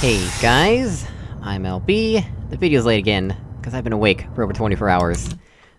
Hey guys, I'm LB. The video's late again, because I've been awake for over 24 hours.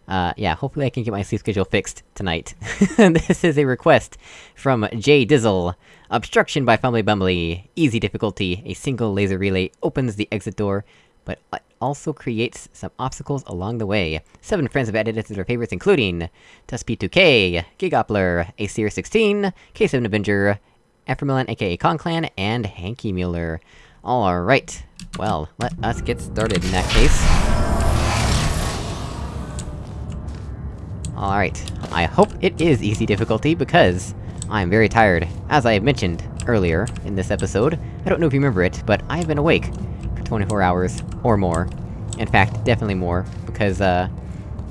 Uh, yeah, hopefully I can get my sleep schedule fixed tonight. this is a request from J Dizzle. Obstruction by Fumbly Bumbly. Easy difficulty. A single laser relay opens the exit door, but also creates some obstacles along the way. Seven friends have added it to their favorites including... TusP2K, Gigoppler, Acer16, K7 Avenger, Aframilan aka Conclan, and Hanky Mueller. Alright, well, let us get started in that case. Alright, I hope it is easy difficulty, because I'm very tired. As I have mentioned earlier in this episode, I don't know if you remember it, but I've been awake for 24 hours, or more. In fact, definitely more, because, uh...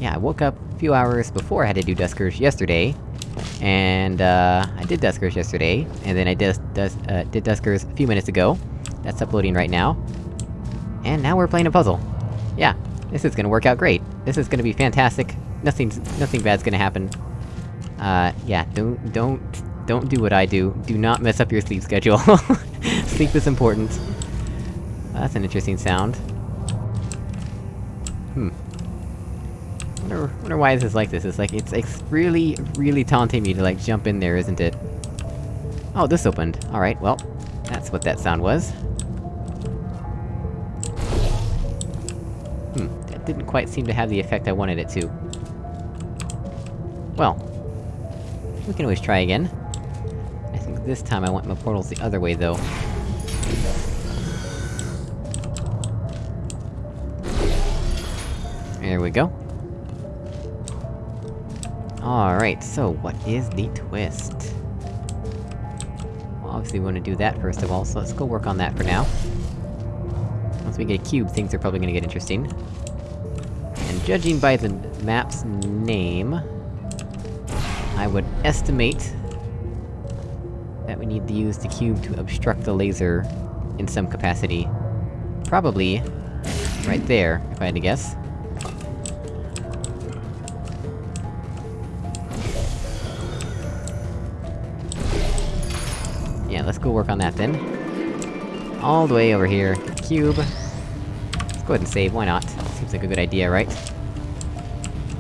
Yeah, I woke up a few hours before I had to do Duskers yesterday, and, uh, I did Duskers yesterday, and then I did, dus uh, did Duskers a few minutes ago. That's uploading right now. And now we're playing a puzzle. Yeah, this is gonna work out great. This is gonna be fantastic. Nothing's- nothing bad's gonna happen. Uh, yeah, don't- don't- don't do what I do. Do not mess up your sleep schedule. sleep is important. that's an interesting sound. Hmm. Wonder, wonder why this is like this, it's like, it's, it's really, really taunting me to like jump in there, isn't it? Oh, this opened. Alright, well, that's what that sound was. Hmm, that didn't quite seem to have the effect I wanted it to. Well... We can always try again. I think this time I want my portals the other way, though. There we go. Alright, so what is the twist? Obviously we wanna do that first of all, so let's go work on that for now. Once we get a cube, things are probably gonna get interesting. And judging by the map's name... I would estimate... that we need to use the cube to obstruct the laser in some capacity. Probably... right there, if I had to guess. Let's go work on that then. All the way over here. Cube. Let's go ahead and save, why not? Seems like a good idea, right?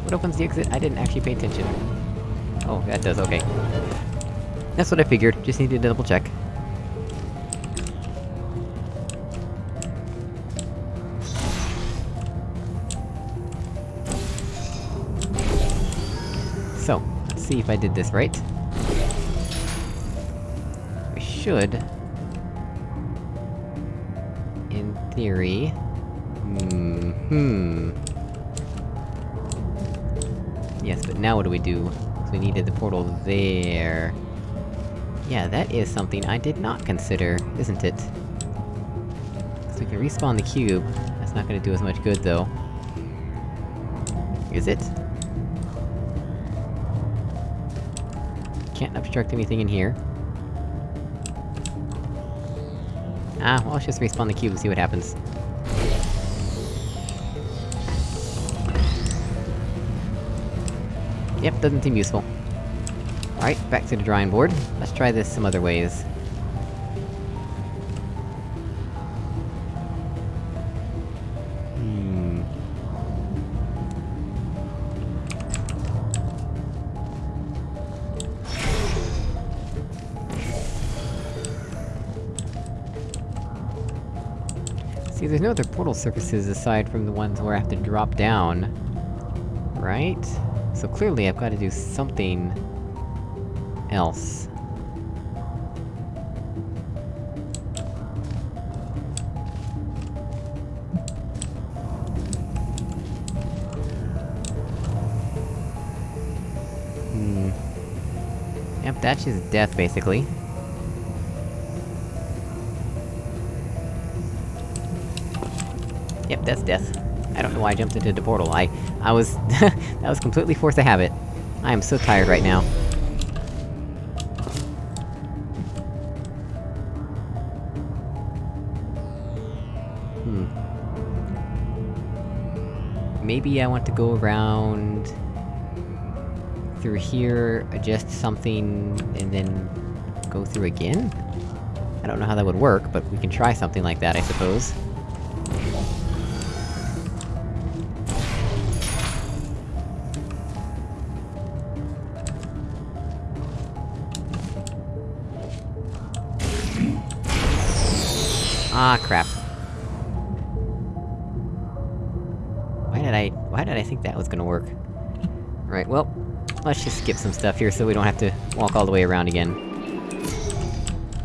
What opens the exit? I didn't actually pay attention. Oh, that does, okay. That's what I figured, just needed to double check. So, let's see if I did this right. Should... In theory... Hmm... hmm... Yes, but now what do we do? So we needed the portal there... Yeah, that is something I did not consider, isn't it? So we can respawn the cube. That's not gonna do as much good, though. Is it? Can't obstruct anything in here. Ah, well, let's just respawn the cube and see what happens. Yep, doesn't seem useful. Alright, back to the drawing board. Let's try this some other ways. See, there's no other portal surfaces aside from the ones where I have to drop down. Right? So clearly I've gotta do something... else. Hmm... Yep, that's just death, basically. Yep, that's death. I don't know why I jumped into the portal, I... I was... that was completely forced a habit. I am so tired right now. Hmm. Maybe I want to go around... through here, adjust something, and then... go through again? I don't know how that would work, but we can try something like that, I suppose. Ah, crap. Why did I- why did I think that was gonna work? Right, well, let's just skip some stuff here so we don't have to walk all the way around again.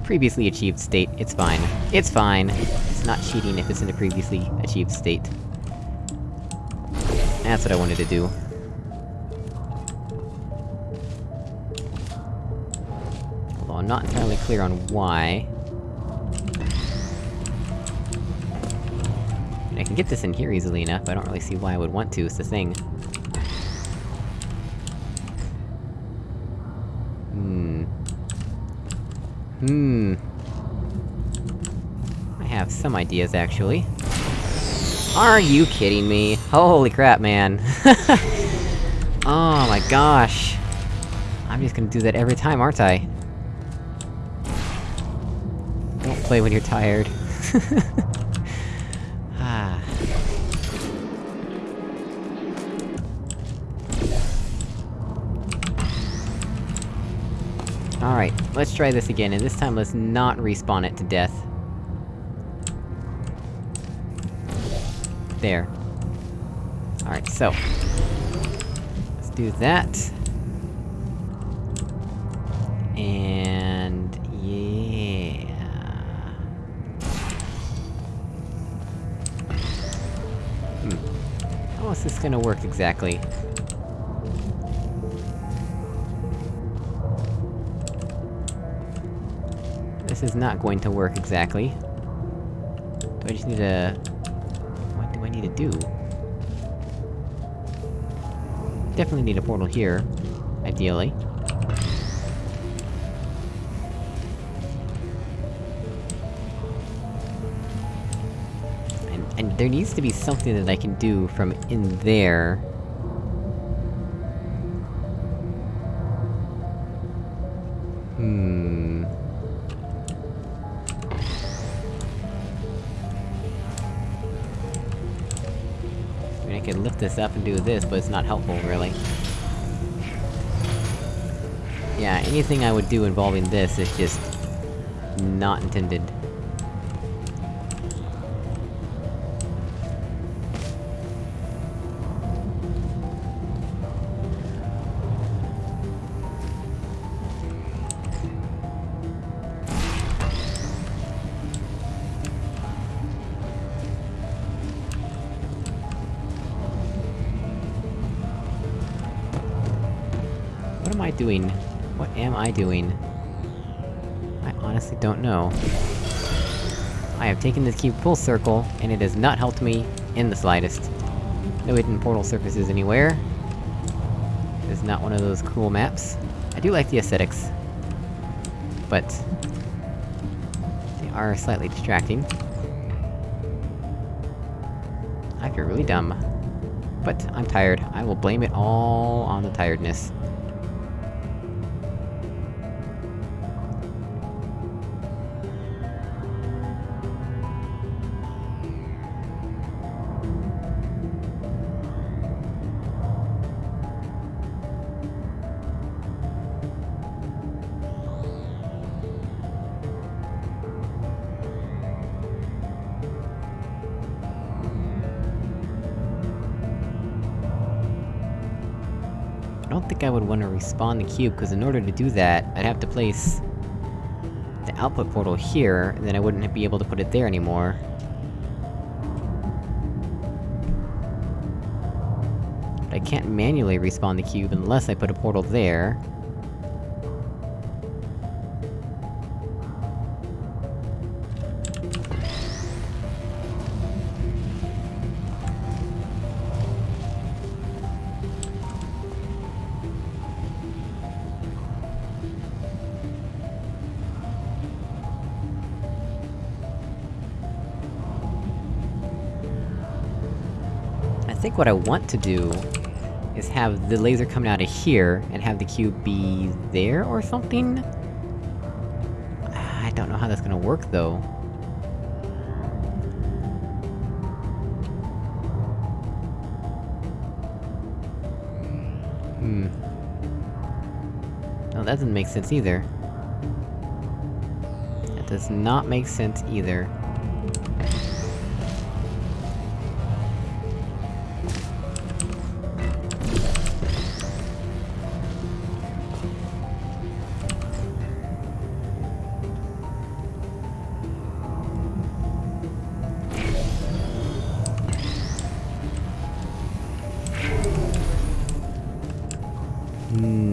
Previously achieved state, it's fine. It's fine! It's not cheating if it's in a previously achieved state. That's what I wanted to do. Although I'm not entirely clear on why. I can get this in here easily enough, I don't really see why I would want to, it's the thing. Hmm... Hmm... I have some ideas, actually. Are you kidding me? Holy crap, man! oh my gosh! I'm just gonna do that every time, aren't I? Don't play when you're tired. Alright, let's try this again, and this time let's not respawn it to death. There. Alright, so... Let's do that. And... yeah... Hmm. How is this gonna work exactly? This is not going to work exactly. Do I just need to... What do I need to do? Definitely need a portal here. Ideally. And- and there needs to be something that I can do from in there... this up and do this, but it's not helpful, really. Yeah, anything I would do involving this is just... not intended. I doing? What am I doing? I honestly don't know. I have taken this cube full circle, and it has not helped me in the slightest. No hidden portal surfaces anywhere. It is not one of those cool maps. I do like the aesthetics. But... They are slightly distracting. I feel really dumb. But I'm tired. I will blame it all on the tiredness. Don't think I would want to respawn the cube, because in order to do that, I'd have to place... the output portal here, and then I wouldn't be able to put it there anymore. But I can't manually respawn the cube unless I put a portal there. Think what I want to do... is have the laser coming out of here, and have the cube be there or something? I don't know how that's gonna work, though. Hmm. No, that doesn't make sense either. That does not make sense either.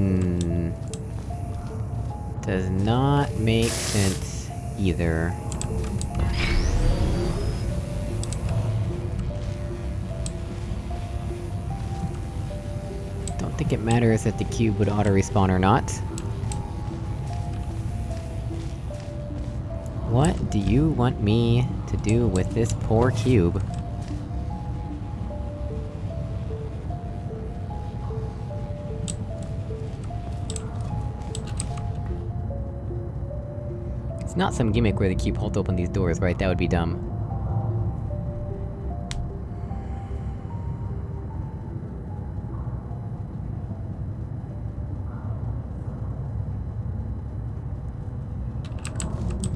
Hmm... Does not make sense either. Don't think it matters if the cube would auto-respawn or not. What do you want me to do with this poor cube? It's not some gimmick where they keep Holt open these doors, right? That would be dumb.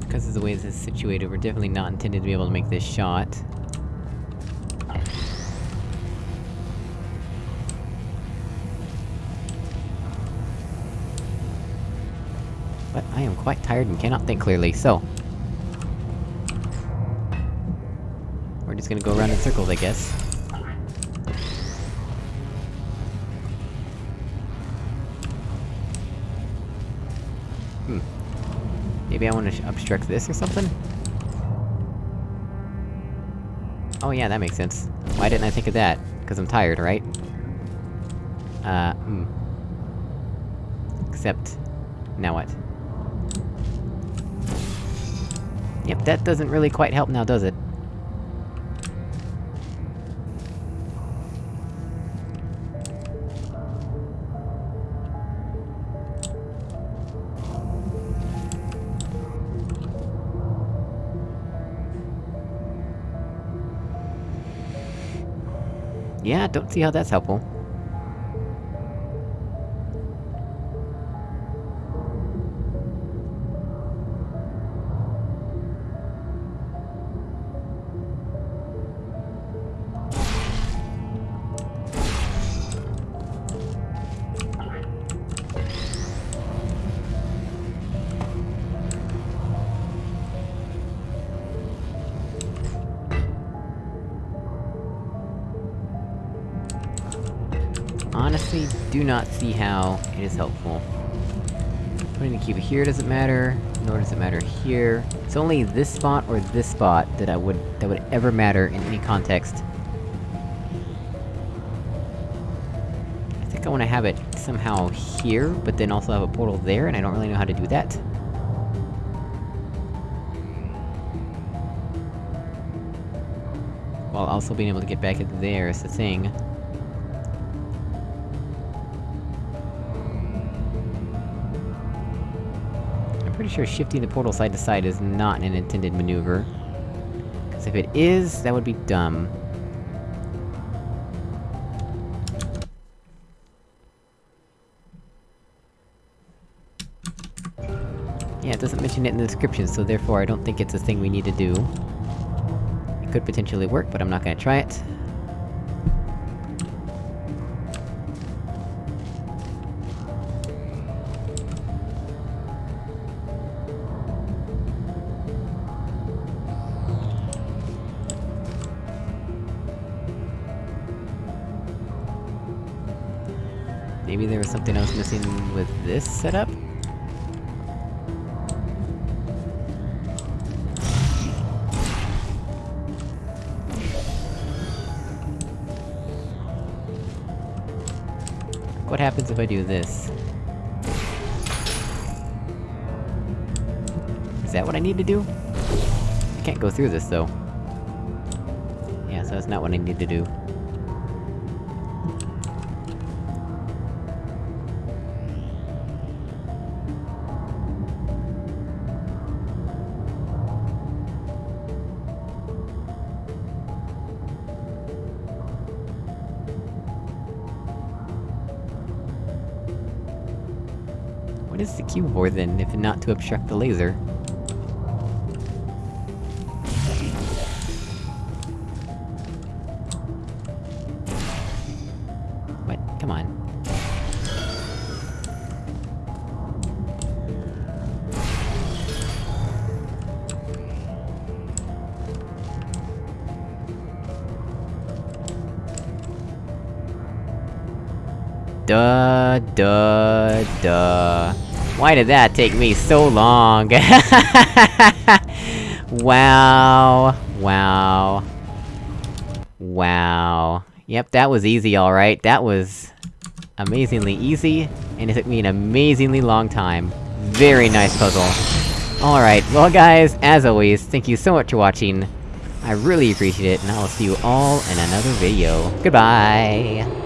Because of the way this is situated, we're definitely not intended to be able to make this shot. But I am quite tired and cannot think clearly, so... We're just gonna go around in circles, I guess. Hmm. Maybe I wanna obstruct this or something? Oh yeah, that makes sense. Why didn't I think of that? Cause I'm tired, right? Uh, hmm. Except... Now what? Yep, that doesn't really quite help now, does it? Yeah, don't see how that's helpful. Do not see how it is helpful. Putting the cube here doesn't matter, nor does it matter here. It's only this spot or this spot that I would- that would ever matter in any context. I think I wanna have it somehow here, but then also have a portal there, and I don't really know how to do that. While also being able to get back there is the thing. Pretty sure shifting the portal side to side is not an intended maneuver. Cause if it is, that would be dumb. Yeah, it doesn't mention it in the description, so therefore I don't think it's a thing we need to do. It could potentially work, but I'm not gonna try it. Maybe there was something else missing with this setup? What happens if I do this? Is that what I need to do? I can't go through this, though. Yeah, so that's not what I need to do. The cube for then, if not to obstruct the laser? What? Come on. Duh, duh, duh. Why did that take me so long? wow. Wow. Wow. Yep, that was easy alright. That was... amazingly easy, and it took me an amazingly long time. Very nice puzzle. Alright, well guys, as always, thank you so much for watching. I really appreciate it, and I will see you all in another video. Goodbye!